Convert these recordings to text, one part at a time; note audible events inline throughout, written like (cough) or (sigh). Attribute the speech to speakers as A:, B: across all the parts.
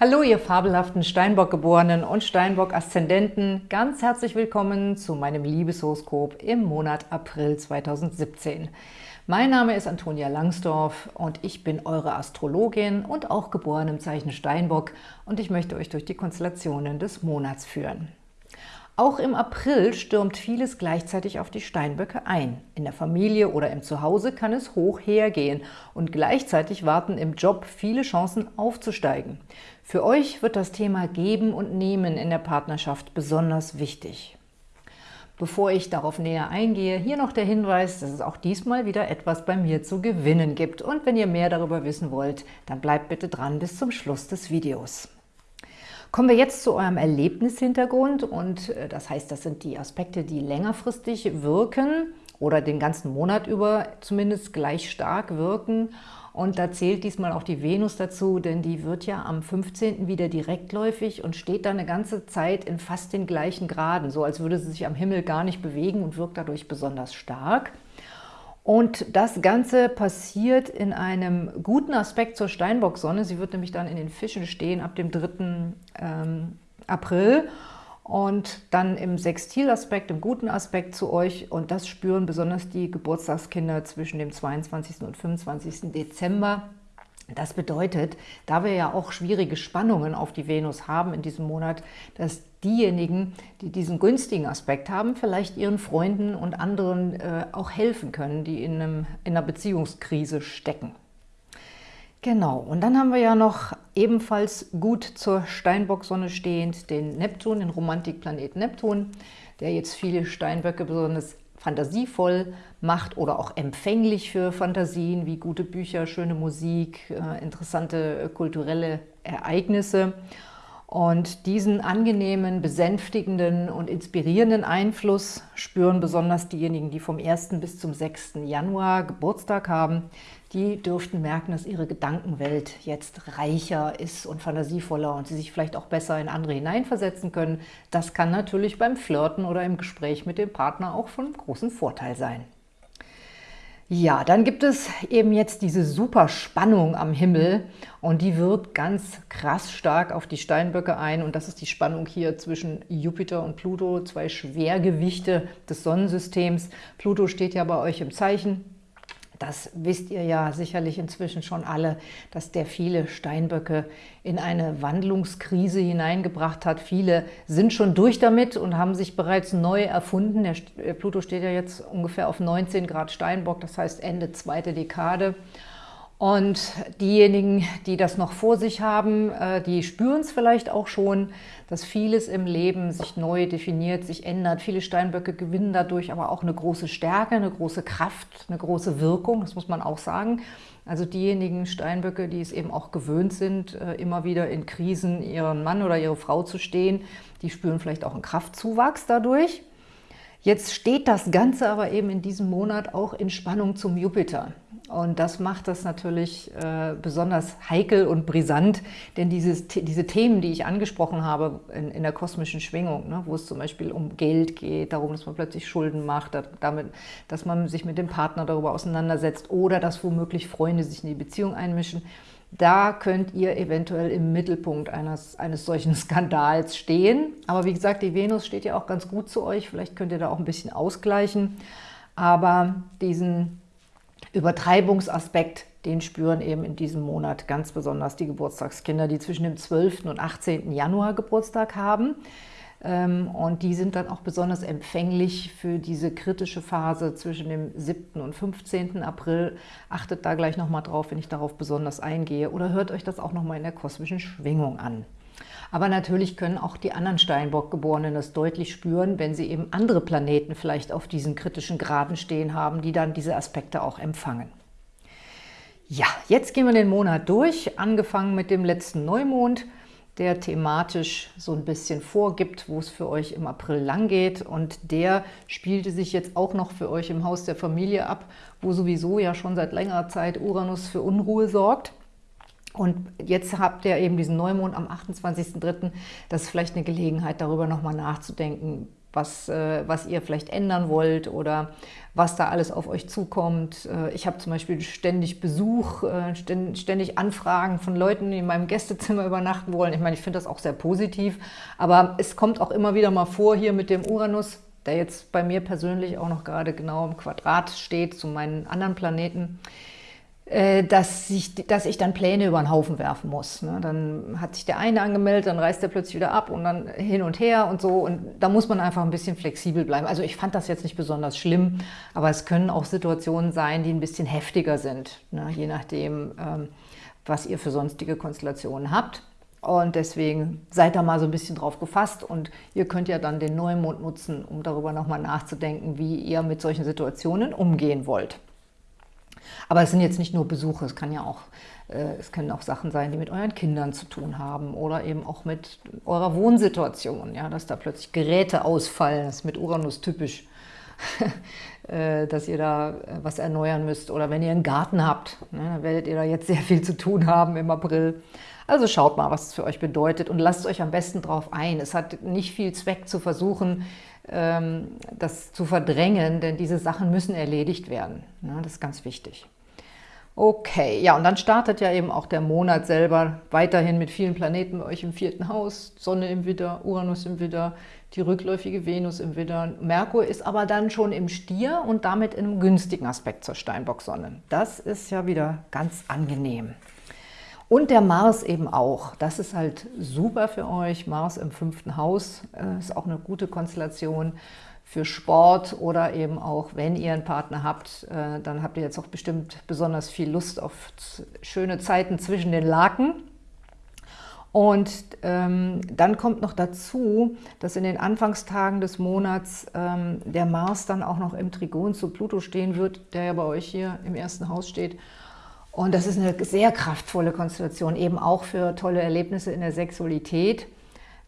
A: Hallo, ihr fabelhaften Steinbock-Geborenen und Steinbock-Aszendenten. Ganz herzlich willkommen zu meinem Liebeshoroskop im Monat April 2017. Mein Name ist Antonia Langsdorf und ich bin eure Astrologin und auch geboren im Zeichen Steinbock und ich möchte euch durch die Konstellationen des Monats führen. Auch im April stürmt vieles gleichzeitig auf die Steinböcke ein. In der Familie oder im Zuhause kann es hoch hergehen und gleichzeitig warten im Job viele Chancen aufzusteigen. Für euch wird das Thema Geben und Nehmen in der Partnerschaft besonders wichtig. Bevor ich darauf näher eingehe, hier noch der Hinweis, dass es auch diesmal wieder etwas bei mir zu gewinnen gibt. Und wenn ihr mehr darüber wissen wollt, dann bleibt bitte dran bis zum Schluss des Videos. Kommen wir jetzt zu eurem Erlebnishintergrund und äh, das heißt, das sind die Aspekte, die längerfristig wirken oder den ganzen Monat über zumindest gleich stark wirken. Und da zählt diesmal auch die Venus dazu, denn die wird ja am 15. wieder direktläufig und steht dann eine ganze Zeit in fast den gleichen Graden, so als würde sie sich am Himmel gar nicht bewegen und wirkt dadurch besonders stark. Und das Ganze passiert in einem guten Aspekt zur Steinbock-Sonne. Sie wird nämlich dann in den Fischen stehen ab dem 3. Ähm, April und dann im Sextilaspekt, im guten Aspekt zu euch. Und das spüren besonders die Geburtstagskinder zwischen dem 22. und 25. Dezember. Das bedeutet, da wir ja auch schwierige Spannungen auf die Venus haben in diesem Monat, dass diejenigen, die diesen günstigen Aspekt haben, vielleicht ihren Freunden und anderen äh, auch helfen können, die in, einem, in einer Beziehungskrise stecken. Genau, und dann haben wir ja noch ebenfalls gut zur Steinbock-Sonne stehend den Neptun, den Romantikplanet Neptun, der jetzt viele Steinböcke besonders fantasievoll macht oder auch empfänglich für Fantasien wie gute Bücher, schöne Musik, äh, interessante äh, kulturelle Ereignisse. Und diesen angenehmen, besänftigenden und inspirierenden Einfluss spüren besonders diejenigen, die vom 1. bis zum 6. Januar Geburtstag haben. Die dürften merken, dass ihre Gedankenwelt jetzt reicher ist und fantasievoller und sie sich vielleicht auch besser in andere hineinversetzen können. Das kann natürlich beim Flirten oder im Gespräch mit dem Partner auch von großem Vorteil sein. Ja, dann gibt es eben jetzt diese super Spannung am Himmel und die wirkt ganz krass stark auf die Steinböcke ein und das ist die Spannung hier zwischen Jupiter und Pluto, zwei Schwergewichte des Sonnensystems. Pluto steht ja bei euch im Zeichen das wisst ihr ja sicherlich inzwischen schon alle, dass der viele Steinböcke in eine Wandlungskrise hineingebracht hat. Viele sind schon durch damit und haben sich bereits neu erfunden. Der Pluto steht ja jetzt ungefähr auf 19 Grad Steinbock, das heißt Ende zweite Dekade. Und diejenigen, die das noch vor sich haben, äh, die spüren es vielleicht auch schon, dass vieles im Leben sich neu definiert, sich ändert. Viele Steinböcke gewinnen dadurch aber auch eine große Stärke, eine große Kraft, eine große Wirkung, das muss man auch sagen. Also diejenigen Steinböcke, die es eben auch gewöhnt sind, äh, immer wieder in Krisen ihren Mann oder ihre Frau zu stehen, die spüren vielleicht auch einen Kraftzuwachs dadurch. Jetzt steht das Ganze aber eben in diesem Monat auch in Spannung zum Jupiter. Und das macht das natürlich äh, besonders heikel und brisant, denn dieses, diese Themen, die ich angesprochen habe in, in der kosmischen Schwingung, ne, wo es zum Beispiel um Geld geht, darum, dass man plötzlich Schulden macht, damit, dass man sich mit dem Partner darüber auseinandersetzt oder dass womöglich Freunde sich in die Beziehung einmischen, da könnt ihr eventuell im Mittelpunkt eines, eines solchen (laughs) Skandals stehen. Aber wie gesagt, die Venus steht ja auch ganz gut zu euch. Vielleicht könnt ihr da auch ein bisschen ausgleichen. Aber diesen Übertreibungsaspekt, den spüren eben in diesem Monat ganz besonders die Geburtstagskinder, die zwischen dem 12. und 18. Januar Geburtstag haben. Ähm, und die sind dann auch besonders empfänglich für diese kritische Phase zwischen dem 7. und 15. April. Achtet da gleich nochmal drauf, wenn ich darauf besonders eingehe. Oder hört euch das auch nochmal in der kosmischen Schwingung an. Aber natürlich können auch die anderen Steinbock-Geborenen das deutlich spüren, wenn sie eben andere Planeten vielleicht auf diesen kritischen Graden stehen haben, die dann diese Aspekte auch empfangen. Ja, jetzt gehen wir den Monat durch, angefangen mit dem letzten Neumond der thematisch so ein bisschen vorgibt, wo es für euch im April lang geht. Und der spielte sich jetzt auch noch für euch im Haus der Familie ab, wo sowieso ja schon seit längerer Zeit Uranus für Unruhe sorgt. Und jetzt habt ihr eben diesen Neumond am 28.03. Das ist vielleicht eine Gelegenheit, darüber nochmal nachzudenken, was, äh, was ihr vielleicht ändern wollt oder was da alles auf euch zukommt. Äh, ich habe zum Beispiel ständig Besuch, äh, ständig Anfragen von Leuten, die in meinem Gästezimmer (laughs) übernachten wollen. Ich meine, ich finde das auch sehr positiv, aber es kommt auch immer wieder mal vor hier mit dem Uranus, der jetzt bei mir persönlich auch noch gerade genau im Quadrat steht zu meinen anderen Planeten, dass ich, dass ich dann Pläne über den Haufen werfen muss. Ne? Dann hat sich der eine angemeldet, dann reist er plötzlich wieder ab und dann hin und her und so. Und da muss man einfach ein bisschen flexibel bleiben. Also ich fand das jetzt nicht besonders schlimm, aber es können auch Situationen sein, die ein bisschen heftiger sind, ne? je nachdem, ähm, was ihr für sonstige Konstellationen habt. Und deswegen seid da mal so ein bisschen drauf gefasst und ihr könnt ja dann den Neumond nutzen, um darüber nochmal nachzudenken, wie ihr mit solchen Situationen umgehen wollt. Aber es sind jetzt nicht nur Besuche, es kann ja auch, äh, es können auch Sachen sein, die mit euren Kindern zu tun haben oder eben auch mit eurer Wohnsituation, ja, dass da plötzlich Geräte ausfallen, das ist mit Uranus typisch, (laughs) äh, dass ihr da äh, was erneuern müsst oder wenn ihr einen Garten habt, ne, dann werdet ihr da jetzt sehr viel zu tun haben im April. Also schaut mal, was es für euch bedeutet und lasst euch am besten drauf ein. Es hat nicht viel Zweck zu versuchen, das zu verdrängen, denn diese Sachen müssen erledigt werden. Ne, das ist ganz wichtig. Okay, ja, und dann startet ja eben auch der Monat selber weiterhin mit vielen Planeten bei euch im vierten Haus. Sonne im Widder, Uranus im Widder, die rückläufige Venus im Widder. Merkur ist aber dann schon im Stier und damit in einem günstigen Aspekt zur Steinbock-Sonne. Das ist ja wieder ganz angenehm. Und der Mars eben auch. Das ist halt super für euch. Mars im fünften Haus äh, ist auch eine gute Konstellation für Sport oder eben auch, wenn ihr einen Partner habt, äh, dann habt ihr jetzt auch bestimmt besonders viel Lust auf schöne Zeiten zwischen den Laken. Und ähm, dann kommt noch dazu, dass in den Anfangstagen des Monats ähm, der Mars dann auch noch im Trigon zu Pluto stehen wird, der ja bei euch hier im ersten Haus steht. Und das ist eine sehr kraftvolle Konstellation, eben auch für tolle Erlebnisse in der Sexualität.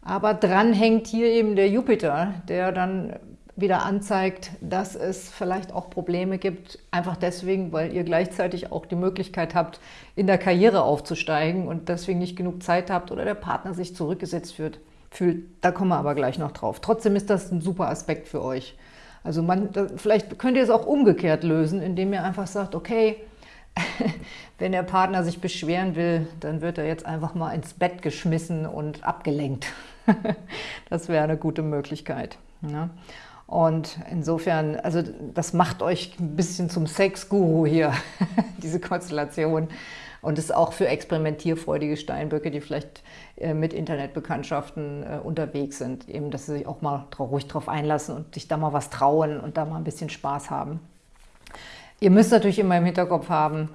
A: Aber dran hängt hier eben der Jupiter, der dann wieder anzeigt, dass es vielleicht auch Probleme gibt, einfach deswegen, weil ihr gleichzeitig auch die Möglichkeit habt, in der Karriere aufzusteigen und deswegen nicht genug Zeit habt oder der Partner sich zurückgesetzt wird, fühlt. Da kommen wir aber gleich noch drauf. Trotzdem ist das ein super Aspekt für euch. Also man, vielleicht könnt ihr es auch umgekehrt lösen, indem ihr einfach sagt, okay, (laughs) wenn der Partner sich beschweren will, dann wird er jetzt einfach mal ins Bett geschmissen und abgelenkt. (laughs) das wäre eine gute Möglichkeit. Ne? Und insofern, also das macht euch ein bisschen zum Sex-Guru hier, (laughs) diese Konstellation. Und ist auch für experimentierfreudige Steinböcke, die vielleicht äh, mit Internetbekanntschaften äh, unterwegs sind, eben, dass sie sich auch mal ruhig drauf einlassen und sich da mal was trauen und da mal ein bisschen Spaß haben. Ihr müsst natürlich immer im Hinterkopf haben,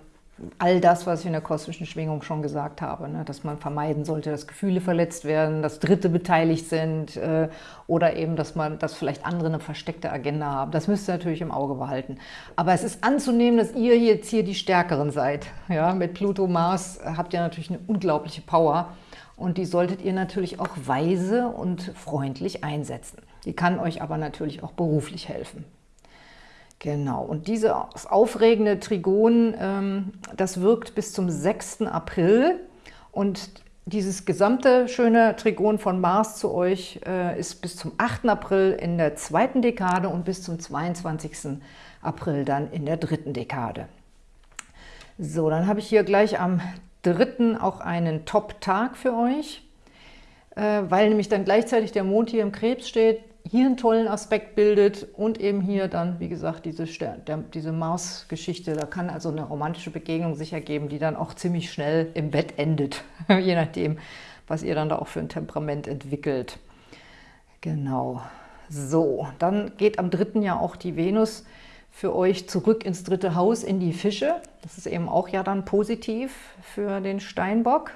A: all das, was ich in der kosmischen Schwingung schon gesagt habe, ne, dass man vermeiden sollte, dass Gefühle verletzt werden, dass Dritte beteiligt sind äh, oder eben, dass man, dass vielleicht andere eine versteckte Agenda haben. Das müsst ihr natürlich im Auge behalten. Aber es ist anzunehmen, dass ihr jetzt hier die Stärkeren seid. Ja, mit Pluto, Mars habt ihr natürlich eine unglaubliche Power und die solltet ihr natürlich auch weise und freundlich einsetzen. Die kann euch aber natürlich auch beruflich helfen. Genau, und dieses aufregende Trigon, ähm, das wirkt bis zum 6. April und dieses gesamte schöne Trigon von Mars zu euch äh, ist bis zum 8. April in der zweiten Dekade und bis zum 22. April dann in der dritten Dekade. So, dann habe ich hier gleich am 3. auch einen Top-Tag für euch, äh, weil nämlich dann gleichzeitig der Mond hier im Krebs steht, hier einen tollen Aspekt bildet und eben hier dann, wie gesagt, diese, diese Mars-Geschichte. Da kann also eine romantische Begegnung sich ergeben, die dann auch ziemlich schnell im Bett endet, (laughs) je nachdem, was ihr dann da auch für ein Temperament entwickelt. Genau. So, dann geht am 3. ja auch die Venus für euch zurück ins dritte Haus, in die Fische. Das ist eben auch ja dann positiv für den Steinbock.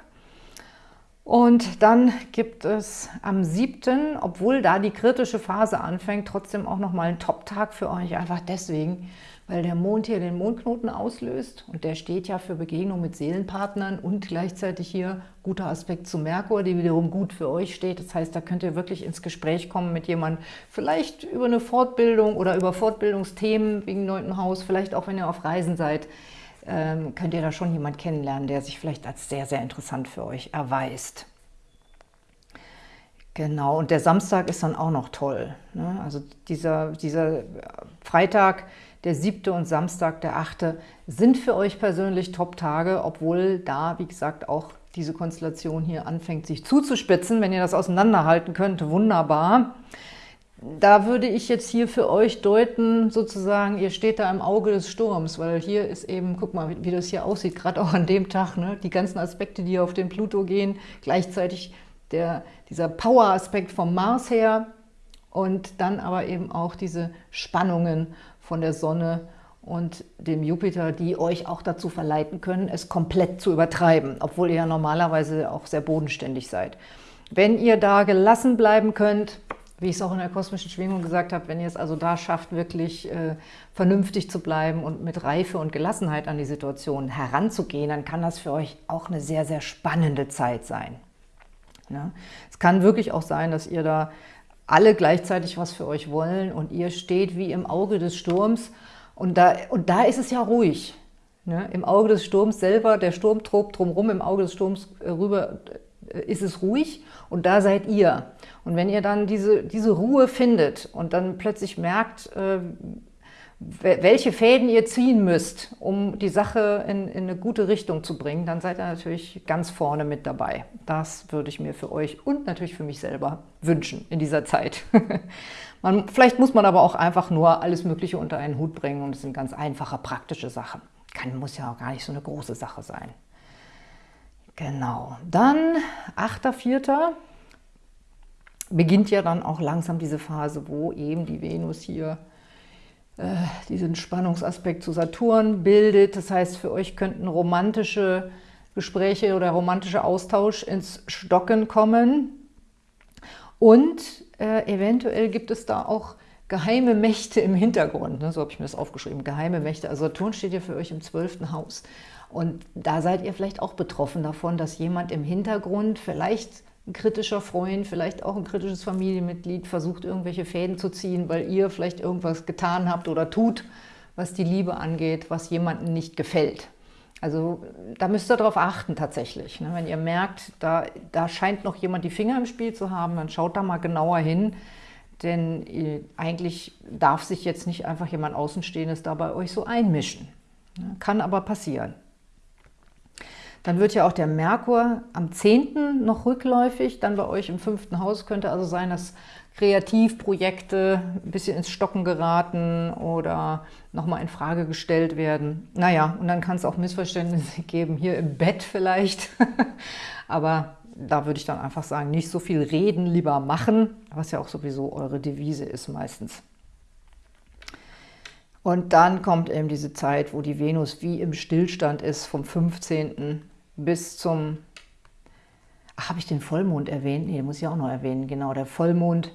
A: Und dann gibt es am 7., obwohl da die kritische Phase anfängt, trotzdem auch nochmal einen Top-Tag für euch. Einfach deswegen, weil der Mond hier den Mondknoten auslöst und der steht ja für Begegnung mit Seelenpartnern und gleichzeitig hier guter Aspekt zu Merkur, die wiederum gut für euch steht. Das heißt, da könnt ihr wirklich ins Gespräch kommen mit jemandem, vielleicht über eine Fortbildung oder über Fortbildungsthemen wegen 9. Haus, vielleicht auch, wenn ihr auf Reisen seid ähm, könnt ihr da schon jemanden kennenlernen, der sich vielleicht als sehr, sehr interessant für euch erweist. Genau, und der Samstag ist dann auch noch toll. Ne? Also dieser, dieser Freitag, der siebte und Samstag, der achte, sind für euch persönlich Top-Tage, obwohl da, wie gesagt, auch diese Konstellation hier anfängt, sich zuzuspitzen. Wenn ihr das auseinanderhalten könnt, wunderbar. Da würde ich jetzt hier für euch deuten, sozusagen, ihr steht da im Auge des Sturms, weil hier ist eben, guck mal, wie, wie das hier aussieht, gerade auch an dem Tag, ne? die ganzen Aspekte, die auf den Pluto gehen, gleichzeitig der, dieser Power-Aspekt vom Mars her und dann aber eben auch diese Spannungen von der Sonne und dem Jupiter, die euch auch dazu verleiten können, es komplett zu übertreiben, obwohl ihr ja normalerweise auch sehr bodenständig seid. Wenn ihr da gelassen bleiben könnt, wie ich es auch in der kosmischen Schwingung gesagt habe, wenn ihr es also da schafft, wirklich äh, vernünftig zu bleiben und mit Reife und Gelassenheit an die Situation heranzugehen, dann kann das für euch auch eine sehr, sehr spannende Zeit sein. Ja? Es kann wirklich auch sein, dass ihr da alle gleichzeitig was für euch wollen und ihr steht wie im Auge des Sturms und da, und da ist es ja ruhig. Ne? Im Auge des Sturms selber, der Sturm tobt drumherum, im Auge des Sturms äh, rüber ist es ruhig und da seid ihr. Und wenn ihr dann diese, diese Ruhe findet und dann plötzlich merkt, äh, welche Fäden ihr ziehen müsst, um die Sache in, in, eine gute Richtung zu bringen, dann seid ihr natürlich ganz vorne mit dabei. Das würde ich mir für euch und natürlich für mich selber wünschen in dieser Zeit. (laughs) man, vielleicht muss man aber auch einfach nur alles Mögliche unter einen Hut bringen und es sind ganz einfache, praktische Sachen. Kann, muss ja auch gar nicht so eine große Sache sein. Genau, dann 8.4. beginnt ja dann auch langsam diese Phase, wo eben die Venus hier äh, diesen Spannungsaspekt zu Saturn bildet. Das heißt, für euch könnten romantische Gespräche oder romantischer Austausch ins Stocken kommen. Und äh, eventuell gibt es da auch geheime Mächte im Hintergrund. Ne? So habe ich mir das aufgeschrieben, geheime Mächte. Also Saturn steht ja für euch im zwölften Haus. Und da seid ihr vielleicht auch betroffen davon, dass jemand im Hintergrund vielleicht ein kritischer Freund, vielleicht auch ein kritisches Familienmitglied versucht, irgendwelche Fäden zu ziehen, weil ihr vielleicht irgendwas getan habt oder tut, was die Liebe angeht, was jemandem nicht gefällt. Also da müsst ihr darauf achten tatsächlich. Ne? Wenn ihr merkt, da, da scheint noch jemand die Finger im Spiel zu haben, dann schaut da mal genauer hin, denn äh, eigentlich darf sich jetzt nicht einfach jemand Außenstehendes da bei euch so einmischen. Ne? Kann aber passieren. Dann wird ja auch der Merkur am 10. noch rückläufig, dann bei euch im fünften Haus könnte also sein, dass Kreativprojekte ein bisschen ins Stocken geraten oder nochmal in Frage gestellt werden. Naja, und dann kann es auch Missverständnisse (laughs) geben, hier im Bett vielleicht. (laughs) Aber da würde ich dann einfach sagen, nicht so viel reden, lieber machen, was ja auch sowieso eure Devise ist meistens. Und dann kommt eben diese Zeit, wo die Venus wie im Stillstand ist, vom 15 bis zum, habe ich den Vollmond erwähnt? Nee, muss ich auch noch erwähnen. Genau, der Vollmond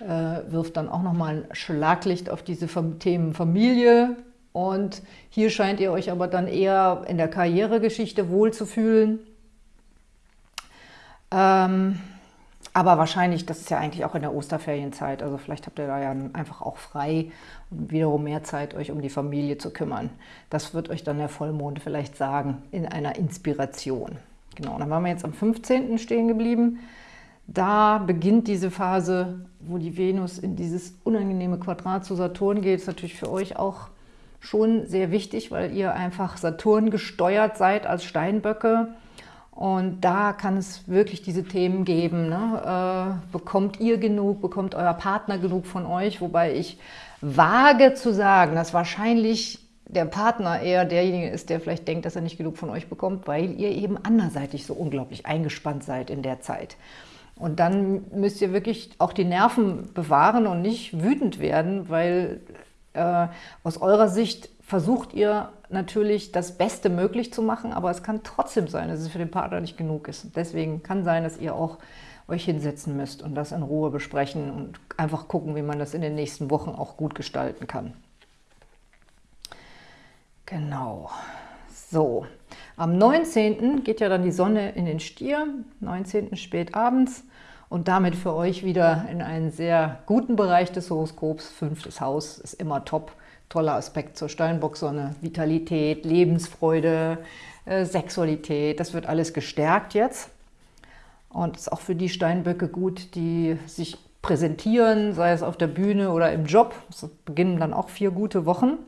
A: äh, wirft dann auch nochmal ein Schlaglicht auf diese Themen Familie. Und hier scheint ihr euch aber dann eher in der Karrieregeschichte wohlzufühlen. Ähm, aber wahrscheinlich, das ist ja eigentlich auch in der Osterferienzeit, also vielleicht habt ihr da ja einfach auch frei und wiederum mehr Zeit, euch um die Familie zu kümmern. Das wird euch dann der Vollmond vielleicht sagen, in einer Inspiration. Genau, dann waren wir jetzt am 15. stehen geblieben. Da beginnt diese Phase, wo die Venus in dieses unangenehme Quadrat zu Saturn geht. Ist natürlich für euch auch schon sehr wichtig, weil ihr einfach Saturn gesteuert seid als Steinböcke. Und da kann es wirklich diese Themen geben. Ne? Äh, bekommt ihr genug, bekommt euer Partner genug von euch? Wobei ich wage zu sagen, dass wahrscheinlich der Partner eher derjenige ist, der vielleicht denkt, dass er nicht genug von euch bekommt, weil ihr eben anderseitig so unglaublich eingespannt seid in der Zeit. Und dann müsst ihr wirklich auch die Nerven bewahren und nicht wütend werden, weil äh, aus eurer Sicht versucht ihr natürlich das Beste möglich zu machen, aber es kann trotzdem sein, dass es für den Partner nicht genug ist. Deswegen kann sein, dass ihr auch euch hinsetzen müsst und das in Ruhe besprechen und einfach gucken, wie man das in den nächsten Wochen auch gut gestalten kann. Genau. So, am 19. geht ja dann die Sonne in den Stier, 19. spät abends und damit für euch wieder in einen sehr guten Bereich des Horoskops. Fünftes Haus ist immer top toller Aspekt zur Steinbock-Sonne. Vitalität, Lebensfreude, äh, Sexualität, das wird alles gestärkt jetzt. Und ist auch für die Steinböcke gut, die sich präsentieren, sei es auf der Bühne oder im Job. Es beginnen dann auch vier gute Wochen.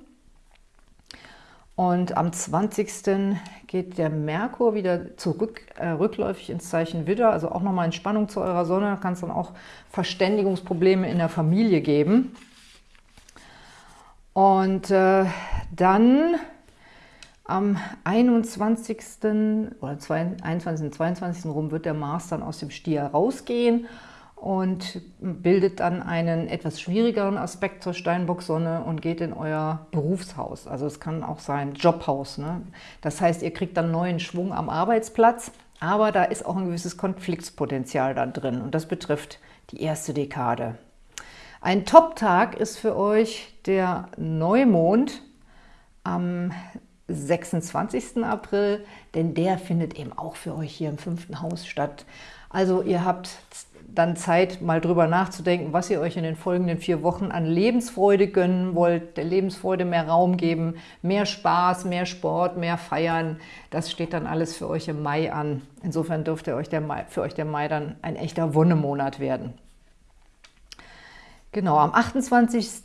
A: Und am 20. geht der Merkur wieder zurück, äh, rückläufig ins Zeichen Widder, also auch nochmal in Spannung zu eurer Sonne. Da kann es dann auch Verständigungsprobleme in der Familie geben. Und äh, dann am 21. oder 21. 22. rum wird der Mars dann aus dem Stier rausgehen und bildet dann einen etwas schwierigeren Aspekt zur Steinbock-Sonne und geht in euer Berufshaus. Also es kann auch sein Jobhaus. Ne? Das heißt, ihr kriegt dann neuen Schwung am Arbeitsplatz, aber da ist auch ein gewisses Konfliktspotenzial dann drin und das betrifft die erste Dekade. Ein Top-Tag ist für euch der Neumond am 26. April, denn der findet eben auch für euch hier im fünften Haus statt. Also ihr habt dann Zeit, mal drüber nachzudenken, was ihr euch in den folgenden vier Wochen an Lebensfreude gönnen wollt, der Lebensfreude mehr Raum geben, mehr Spaß, mehr Sport, mehr Feiern. Das steht dann alles für euch im Mai an. Insofern dürfte euch der Mai, für euch der Mai dann ein echter Wonnemonat werden. Genau, am 28.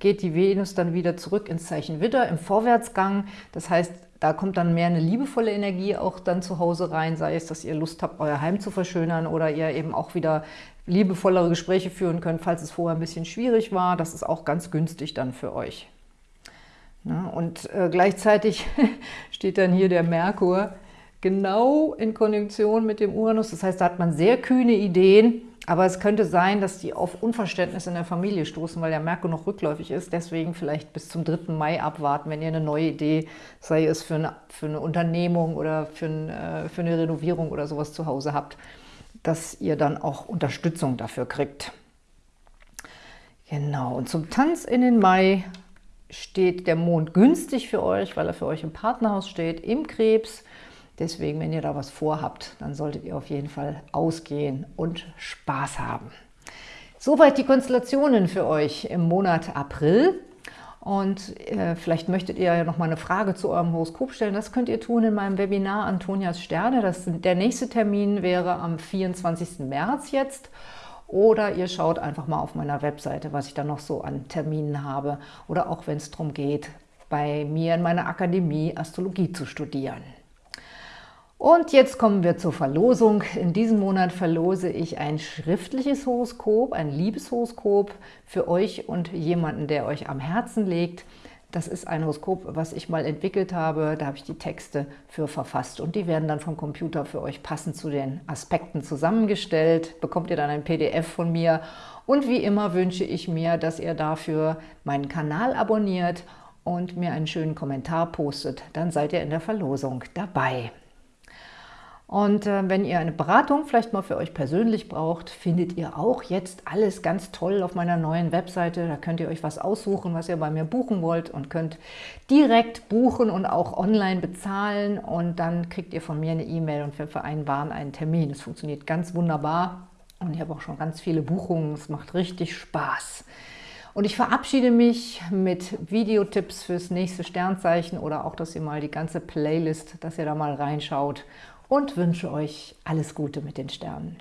A: geht die Venus dann wieder zurück ins Zeichen Widder im Vorwärtsgang. Das heißt, da kommt dann mehr eine liebevolle Energie auch dann zu Hause rein, sei es, dass ihr Lust habt, euer Heim zu verschönern oder ihr eben auch wieder liebevollere Gespräche führen könnt, falls es vorher ein bisschen schwierig war. Das ist auch ganz günstig dann für euch. Na, und äh, gleichzeitig (laughs) steht dann hier der Merkur genau in Konjunktion mit dem Uranus. Das heißt, da hat man sehr kühne Ideen, aber es könnte sein, dass die auf Unverständnis in der Familie stoßen, weil der Merkur noch rückläufig ist. Deswegen vielleicht bis zum 3. Mai abwarten, wenn ihr eine neue Idee, sei es für eine, für eine Unternehmung oder für, ein, äh, für eine Renovierung oder sowas zu Hause habt, dass ihr dann auch Unterstützung dafür kriegt. Genau, und zum Tanz in den Mai steht der Mond günstig für euch, weil er für euch im Partnerhaus steht, im Krebs. Deswegen, wenn ihr da was vorhabt, dann solltet ihr auf jeden Fall ausgehen und Spaß haben. Soweit die Konstellationen für euch im Monat April. Und äh, vielleicht möchtet ihr ja noch mal eine Frage zu eurem Horoskop stellen. Das könnt ihr tun in meinem Webinar Antonias Sterne. Das, der nächste Termin wäre am 24. März jetzt. Oder ihr schaut einfach mal auf meiner Webseite, was ich da noch so an Terminen habe. Oder auch wenn es darum geht, bei mir in meiner Akademie Astrologie zu studieren. Und jetzt kommen wir zur Verlosung. In diesem Monat verlose ich ein schriftliches Horoskop, ein Liebeshoroskop für euch und jemanden, der euch am Herzen liegt. Das ist ein Horoskop, was ich mal entwickelt habe. Da habe ich die Texte für verfasst und die werden dann vom Computer für euch passend zu den Aspekten zusammengestellt. Bekommt ihr dann ein PDF von mir. Und wie immer wünsche ich mir, dass ihr dafür meinen Kanal abonniert und mir einen schönen Kommentar postet. Dann seid ihr in der Verlosung dabei. Und äh, wenn ihr eine Beratung vielleicht mal für euch persönlich braucht, findet ihr auch jetzt alles ganz toll auf meiner neuen Webseite. Da könnt ihr euch was aussuchen, was ihr bei mir buchen wollt und könnt direkt buchen und auch online bezahlen. Und dann kriegt ihr von mir eine E-Mail und wir vereinbaren einen Termin. Das funktioniert ganz wunderbar und ich habe auch schon ganz viele Buchungen. Es macht richtig Spaß. Und ich verabschiede mich mit Videotipps fürs nächste Sternzeichen oder auch, dass ihr mal die ganze Playlist, dass ihr da mal reinschaut und wünsche euch alles Gute mit den Sternen.